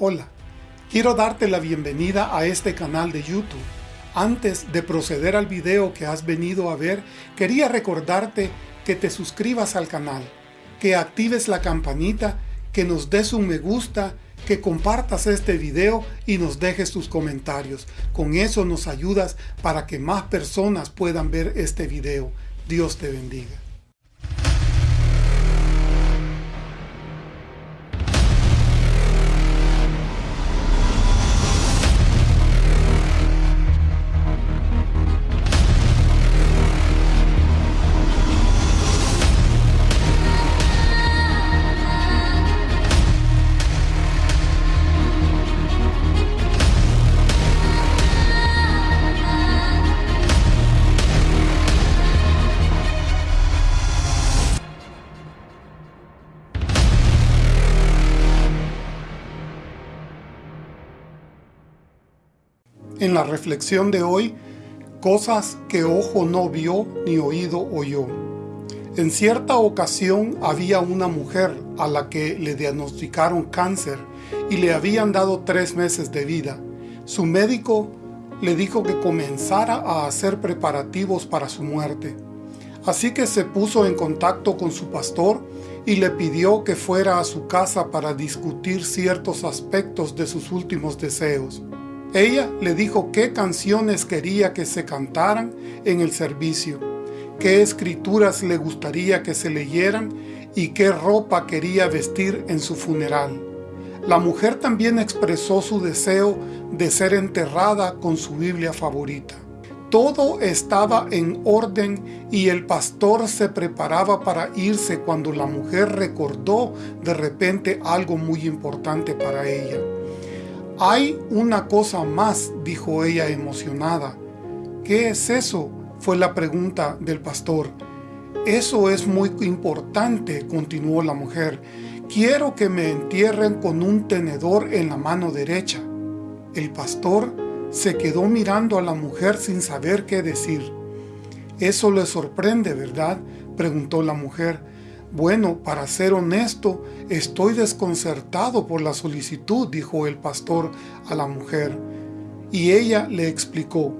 Hola, quiero darte la bienvenida a este canal de YouTube. Antes de proceder al video que has venido a ver, quería recordarte que te suscribas al canal, que actives la campanita, que nos des un me gusta, que compartas este video y nos dejes tus comentarios. Con eso nos ayudas para que más personas puedan ver este video. Dios te bendiga. En la reflexión de hoy, cosas que ojo no vio ni oído oyó. En cierta ocasión había una mujer a la que le diagnosticaron cáncer y le habían dado tres meses de vida. Su médico le dijo que comenzara a hacer preparativos para su muerte. Así que se puso en contacto con su pastor y le pidió que fuera a su casa para discutir ciertos aspectos de sus últimos deseos. Ella le dijo qué canciones quería que se cantaran en el servicio, qué escrituras le gustaría que se leyeran y qué ropa quería vestir en su funeral. La mujer también expresó su deseo de ser enterrada con su Biblia favorita. Todo estaba en orden y el pastor se preparaba para irse cuando la mujer recordó de repente algo muy importante para ella. Hay una cosa más, dijo ella emocionada. ¿Qué es eso? fue la pregunta del pastor. Eso es muy importante, continuó la mujer. Quiero que me entierren con un tenedor en la mano derecha. El pastor se quedó mirando a la mujer sin saber qué decir. Eso le sorprende, ¿verdad? preguntó la mujer. Bueno, para ser honesto, estoy desconcertado por la solicitud, dijo el pastor a la mujer. Y ella le explicó,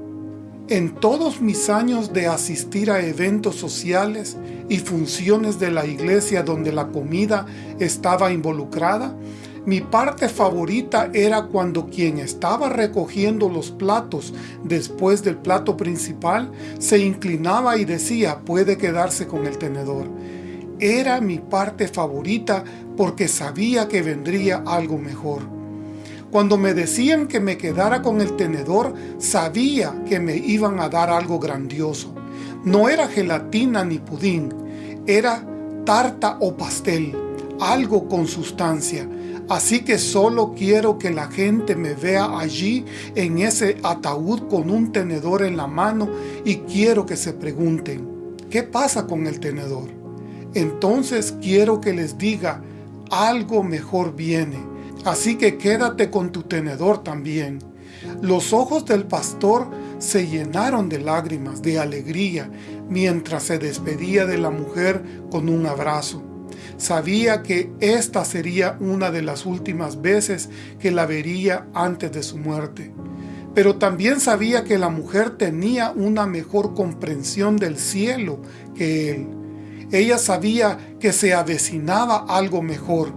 en todos mis años de asistir a eventos sociales y funciones de la iglesia donde la comida estaba involucrada, mi parte favorita era cuando quien estaba recogiendo los platos después del plato principal se inclinaba y decía, puede quedarse con el tenedor era mi parte favorita porque sabía que vendría algo mejor. Cuando me decían que me quedara con el tenedor, sabía que me iban a dar algo grandioso. No era gelatina ni pudín, era tarta o pastel, algo con sustancia. Así que solo quiero que la gente me vea allí en ese ataúd con un tenedor en la mano y quiero que se pregunten, ¿qué pasa con el tenedor? Entonces quiero que les diga, algo mejor viene. Así que quédate con tu tenedor también. Los ojos del pastor se llenaron de lágrimas, de alegría, mientras se despedía de la mujer con un abrazo. Sabía que esta sería una de las últimas veces que la vería antes de su muerte. Pero también sabía que la mujer tenía una mejor comprensión del cielo que él. Ella sabía que se avecinaba algo mejor.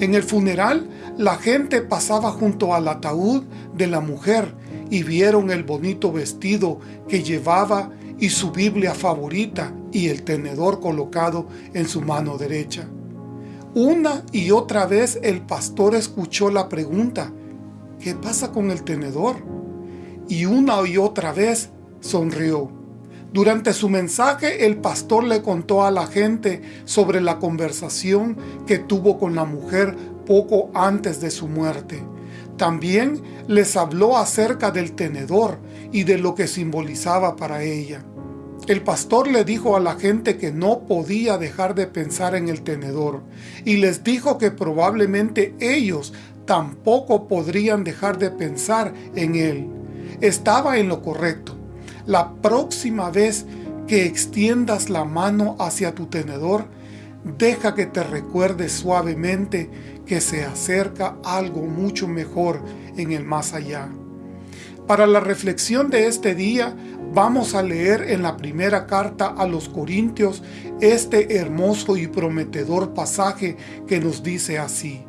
En el funeral, la gente pasaba junto al ataúd de la mujer y vieron el bonito vestido que llevaba y su Biblia favorita y el tenedor colocado en su mano derecha. Una y otra vez el pastor escuchó la pregunta, ¿qué pasa con el tenedor? Y una y otra vez sonrió. Durante su mensaje, el pastor le contó a la gente sobre la conversación que tuvo con la mujer poco antes de su muerte. También les habló acerca del tenedor y de lo que simbolizaba para ella. El pastor le dijo a la gente que no podía dejar de pensar en el tenedor y les dijo que probablemente ellos tampoco podrían dejar de pensar en él. Estaba en lo correcto la próxima vez que extiendas la mano hacia tu tenedor, deja que te recuerde suavemente que se acerca algo mucho mejor en el más allá. Para la reflexión de este día, vamos a leer en la primera carta a los Corintios este hermoso y prometedor pasaje que nos dice así.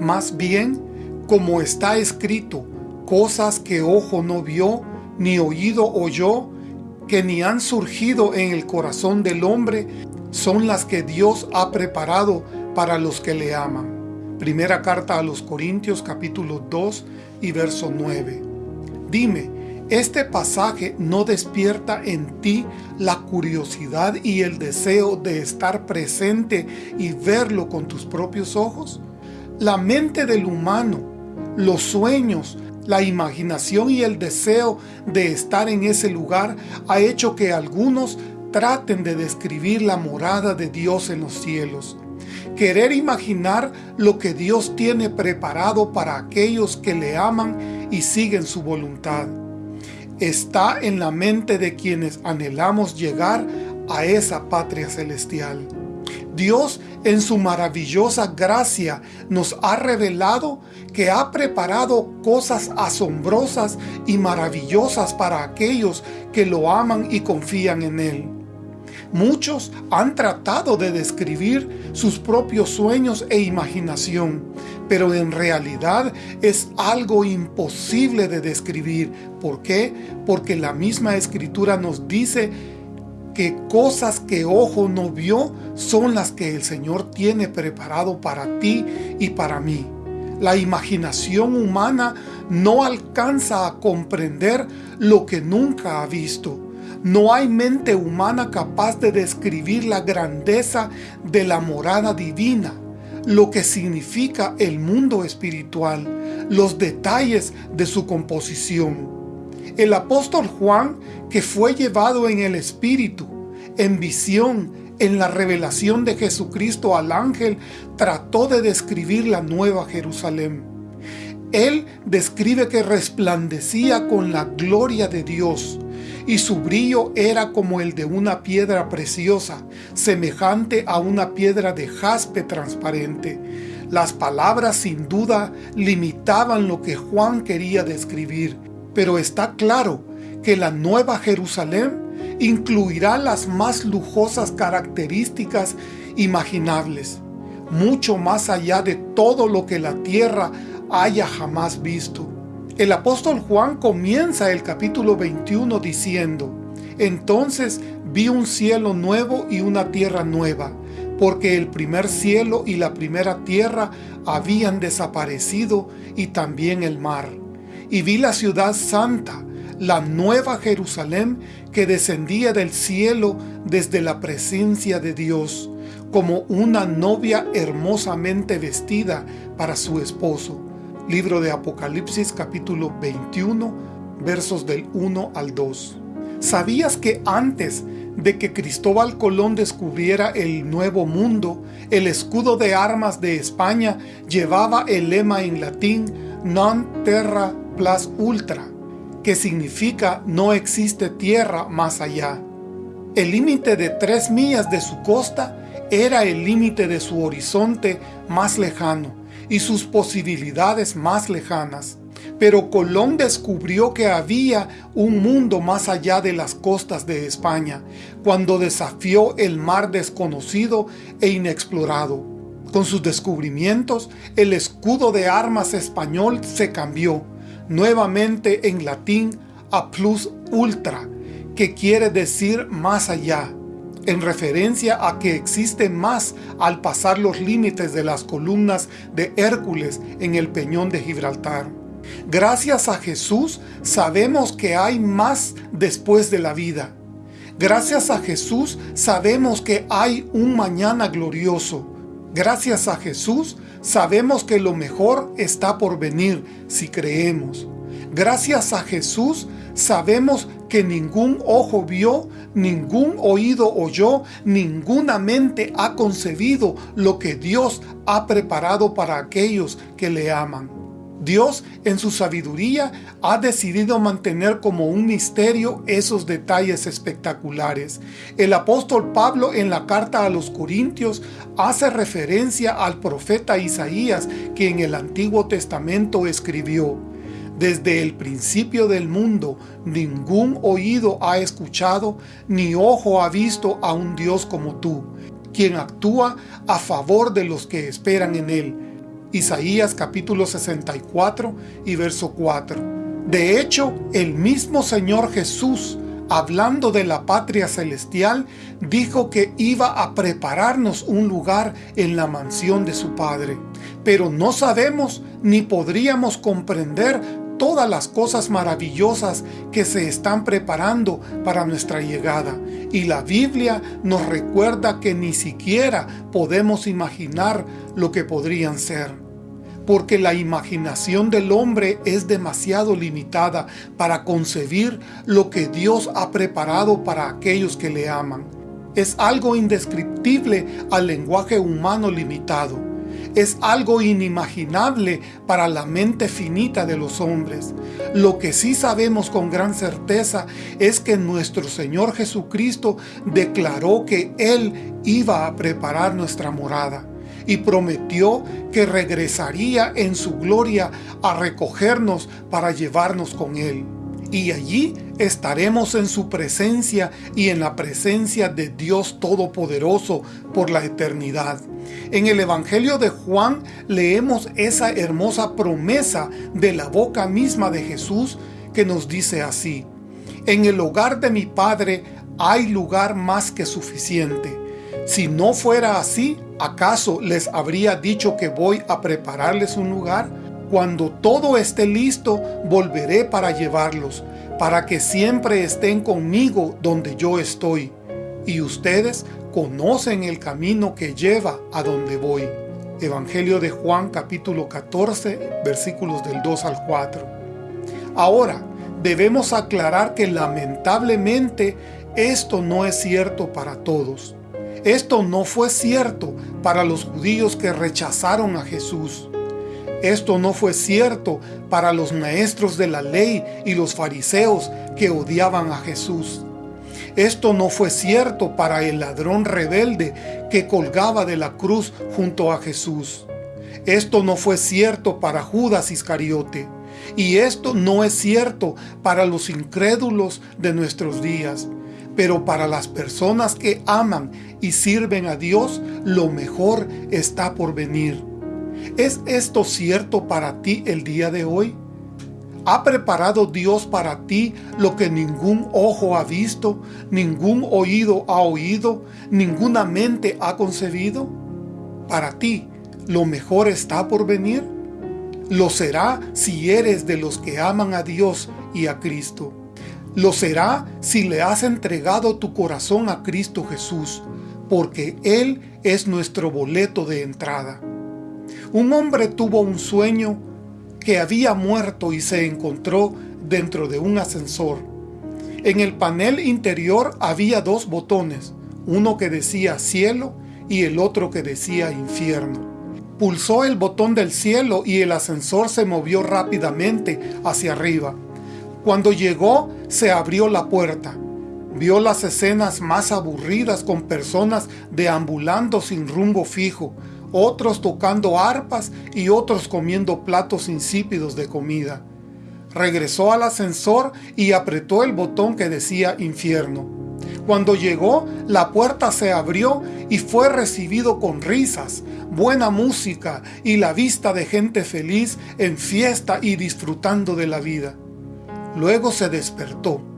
Más bien, como está escrito, cosas que ojo no vio, ni oído oyó, que ni han surgido en el corazón del hombre, son las que Dios ha preparado para los que le aman. Primera carta a los Corintios capítulo 2 y verso 9. Dime, ¿este pasaje no despierta en ti la curiosidad y el deseo de estar presente y verlo con tus propios ojos? La mente del humano, los sueños, la imaginación y el deseo de estar en ese lugar ha hecho que algunos traten de describir la morada de Dios en los cielos. Querer imaginar lo que Dios tiene preparado para aquellos que le aman y siguen su voluntad. Está en la mente de quienes anhelamos llegar a esa patria celestial. Dios en su maravillosa gracia nos ha revelado que ha preparado cosas asombrosas y maravillosas para aquellos que lo aman y confían en Él. Muchos han tratado de describir sus propios sueños e imaginación, pero en realidad es algo imposible de describir. ¿Por qué? Porque la misma Escritura nos dice que cosas que ojo no vio son las que el Señor tiene preparado para ti y para mí. La imaginación humana no alcanza a comprender lo que nunca ha visto. No hay mente humana capaz de describir la grandeza de la morada divina, lo que significa el mundo espiritual, los detalles de su composición. El apóstol Juan, que fue llevado en el Espíritu, en visión, en la revelación de Jesucristo al ángel, trató de describir la nueva Jerusalén. Él describe que resplandecía con la gloria de Dios, y su brillo era como el de una piedra preciosa, semejante a una piedra de jaspe transparente. Las palabras sin duda limitaban lo que Juan quería describir, pero está claro que la nueva Jerusalén incluirá las más lujosas características imaginables, mucho más allá de todo lo que la tierra haya jamás visto. El apóstol Juan comienza el capítulo 21 diciendo, Entonces vi un cielo nuevo y una tierra nueva, porque el primer cielo y la primera tierra habían desaparecido y también el mar. Y vi la ciudad santa, la nueva Jerusalén que descendía del cielo desde la presencia de Dios, como una novia hermosamente vestida para su esposo. Libro de Apocalipsis capítulo 21, versos del 1 al 2. ¿Sabías que antes de que Cristóbal Colón descubriera el Nuevo Mundo, el escudo de armas de España llevaba el lema en latín Non terra plus ultra, que significa no existe tierra más allá. El límite de tres millas de su costa era el límite de su horizonte más lejano y sus posibilidades más lejanas. Pero Colón descubrió que había un mundo más allá de las costas de España, cuando desafió el mar desconocido e inexplorado. Con sus descubrimientos, el escudo de armas español se cambió, nuevamente en latín a plus ultra, que quiere decir más allá, en referencia a que existe más al pasar los límites de las columnas de Hércules en el peñón de Gibraltar. Gracias a Jesús sabemos que hay más después de la vida. Gracias a Jesús sabemos que hay un mañana glorioso. Gracias a Jesús sabemos que lo mejor está por venir si creemos. Gracias a Jesús sabemos que ningún ojo vio, ningún oído oyó, ninguna mente ha concebido lo que Dios ha preparado para aquellos que le aman. Dios, en su sabiduría, ha decidido mantener como un misterio esos detalles espectaculares. El apóstol Pablo en la carta a los Corintios hace referencia al profeta Isaías que en el Antiguo Testamento escribió desde el principio del mundo, ningún oído ha escuchado, ni ojo ha visto a un Dios como tú, quien actúa a favor de los que esperan en Él. Isaías capítulo 64 y verso 4. De hecho, el mismo Señor Jesús, hablando de la patria celestial, dijo que iba a prepararnos un lugar en la mansión de su Padre. Pero no sabemos ni podríamos comprender todas las cosas maravillosas que se están preparando para nuestra llegada. Y la Biblia nos recuerda que ni siquiera podemos imaginar lo que podrían ser. Porque la imaginación del hombre es demasiado limitada para concebir lo que Dios ha preparado para aquellos que le aman. Es algo indescriptible al lenguaje humano limitado es algo inimaginable para la mente finita de los hombres. Lo que sí sabemos con gran certeza es que nuestro Señor Jesucristo declaró que Él iba a preparar nuestra morada y prometió que regresaría en su gloria a recogernos para llevarnos con Él y allí estaremos en su presencia y en la presencia de Dios Todopoderoso por la eternidad. En el Evangelio de Juan leemos esa hermosa promesa de la boca misma de Jesús que nos dice así, En el hogar de mi Padre hay lugar más que suficiente. Si no fuera así, ¿acaso les habría dicho que voy a prepararles un lugar? Cuando todo esté listo, volveré para llevarlos, para que siempre estén conmigo donde yo estoy. Y ustedes conocen el camino que lleva a donde voy. Evangelio de Juan capítulo 14 versículos del 2 al 4. Ahora, debemos aclarar que lamentablemente esto no es cierto para todos. Esto no fue cierto para los judíos que rechazaron a Jesús. Esto no fue cierto para los maestros de la ley y los fariseos que odiaban a Jesús. Esto no fue cierto para el ladrón rebelde que colgaba de la cruz junto a Jesús. Esto no fue cierto para Judas Iscariote. Y esto no es cierto para los incrédulos de nuestros días. Pero para las personas que aman y sirven a Dios, lo mejor está por venir. ¿Es esto cierto para ti el día de hoy? ¿Ha preparado Dios para ti lo que ningún ojo ha visto, ningún oído ha oído, ninguna mente ha concebido? Para ti, ¿lo mejor está por venir? Lo será si eres de los que aman a Dios y a Cristo. Lo será si le has entregado tu corazón a Cristo Jesús, porque Él es nuestro boleto de entrada. Un hombre tuvo un sueño que había muerto y se encontró dentro de un ascensor. En el panel interior había dos botones, uno que decía cielo y el otro que decía infierno. Pulsó el botón del cielo y el ascensor se movió rápidamente hacia arriba. Cuando llegó, se abrió la puerta. Vio las escenas más aburridas con personas deambulando sin rumbo fijo, otros tocando arpas y otros comiendo platos insípidos de comida. Regresó al ascensor y apretó el botón que decía infierno. Cuando llegó, la puerta se abrió y fue recibido con risas, buena música y la vista de gente feliz en fiesta y disfrutando de la vida. Luego se despertó.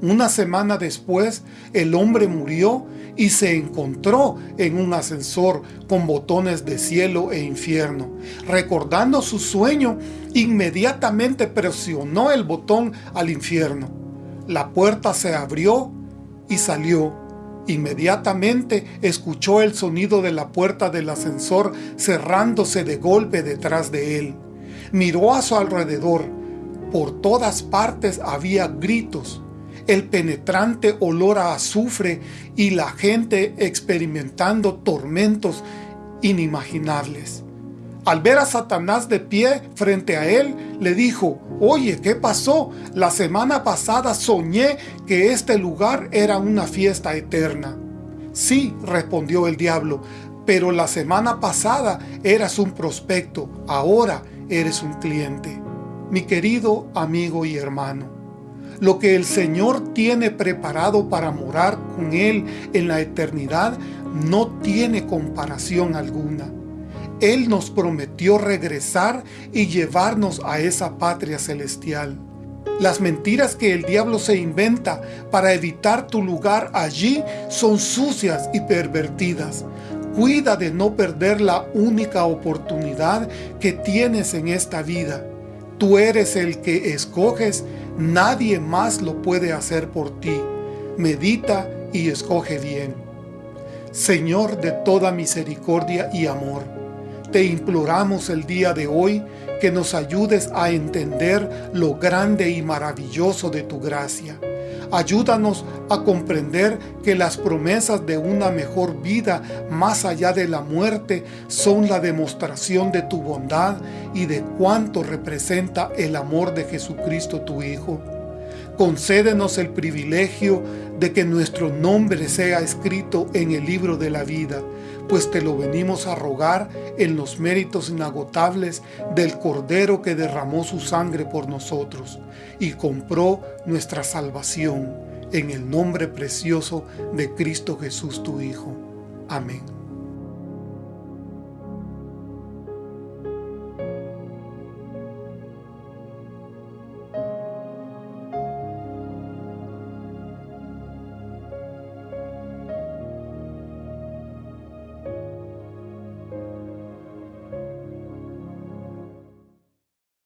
Una semana después, el hombre murió y se encontró en un ascensor con botones de cielo e infierno. Recordando su sueño, inmediatamente presionó el botón al infierno. La puerta se abrió y salió. Inmediatamente escuchó el sonido de la puerta del ascensor cerrándose de golpe detrás de él. Miró a su alrededor. Por todas partes había gritos, el penetrante olor a azufre y la gente experimentando tormentos inimaginables. Al ver a Satanás de pie frente a él, le dijo, Oye, ¿qué pasó? La semana pasada soñé que este lugar era una fiesta eterna. Sí, respondió el diablo, pero la semana pasada eras un prospecto, ahora eres un cliente. Mi querido amigo y hermano, lo que el Señor tiene preparado para morar con Él en la eternidad no tiene comparación alguna. Él nos prometió regresar y llevarnos a esa patria celestial. Las mentiras que el diablo se inventa para evitar tu lugar allí son sucias y pervertidas. Cuida de no perder la única oportunidad que tienes en esta vida. Tú eres el que escoges, nadie más lo puede hacer por ti. Medita y escoge bien. Señor de toda misericordia y amor, te imploramos el día de hoy que nos ayudes a entender lo grande y maravilloso de tu gracia. Ayúdanos a comprender que las promesas de una mejor vida más allá de la muerte son la demostración de tu bondad y de cuánto representa el amor de Jesucristo tu Hijo. Concédenos el privilegio de que nuestro nombre sea escrito en el libro de la vida, pues te lo venimos a rogar en los méritos inagotables del Cordero que derramó su sangre por nosotros y compró nuestra salvación en el nombre precioso de Cristo Jesús tu Hijo. Amén.